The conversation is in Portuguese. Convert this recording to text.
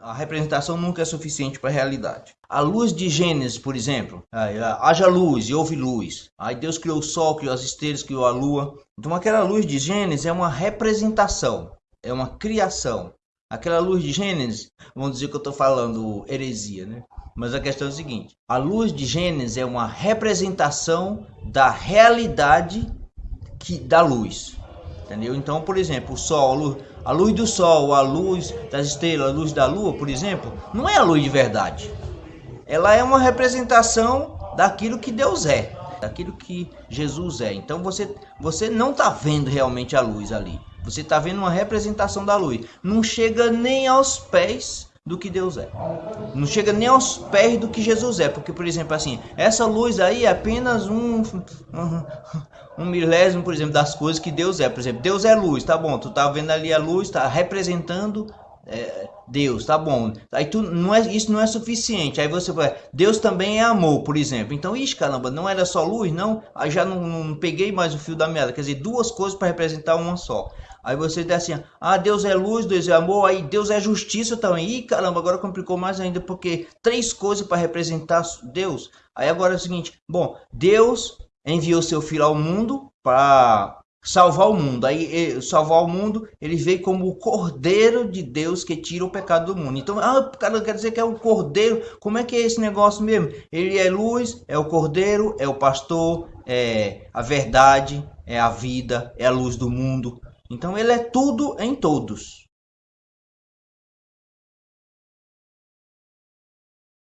A representação nunca é suficiente para a realidade. A luz de Gênesis, por exemplo, haja luz e houve luz. Aí Deus criou o sol, criou as estrelas, criou a lua. Então aquela luz de Gênesis é uma representação, é uma criação. Aquela luz de Gênesis, vamos dizer que eu estou falando heresia, né? Mas a questão é a seguinte: a luz de Gênesis é uma representação da realidade que da luz. Entendeu? Então, por exemplo, o sol, a luz, a luz do sol, a luz das estrelas, a luz da lua, por exemplo, não é a luz de verdade. Ela é uma representação daquilo que Deus é, daquilo que Jesus é. Então você, você não está vendo realmente a luz ali. Você está vendo uma representação da luz. Não chega nem aos pés do que Deus é. Não chega nem aos pés do que Jesus é. Porque, por exemplo, assim, essa luz aí é apenas um, um, um milésimo, por exemplo, das coisas que Deus é. Por exemplo, Deus é luz, tá bom. Tu tá vendo ali a luz, tá representando é, Deus, tá bom. Aí tu não é, isso não é suficiente. Aí você vai, Deus também é amor, por exemplo. Então, ixi, caramba, não era só luz, não? Aí já não, não peguei mais o fio da meada. Quer dizer, duas coisas para representar uma só. Aí você diz assim, ah, Deus é luz, Deus é amor, aí Deus é justiça também. Ih, caramba, agora complicou mais ainda, porque três coisas para representar Deus. Aí agora é o seguinte, bom, Deus enviou seu filho ao mundo para salvar o mundo. Aí salvar o mundo, ele veio como o cordeiro de Deus que tira o pecado do mundo. Então, ah, cara, quer dizer que é o cordeiro. Como é que é esse negócio mesmo? Ele é luz, é o cordeiro, é o pastor, é a verdade, é a vida, é a luz do mundo. Então ele é tudo em todos.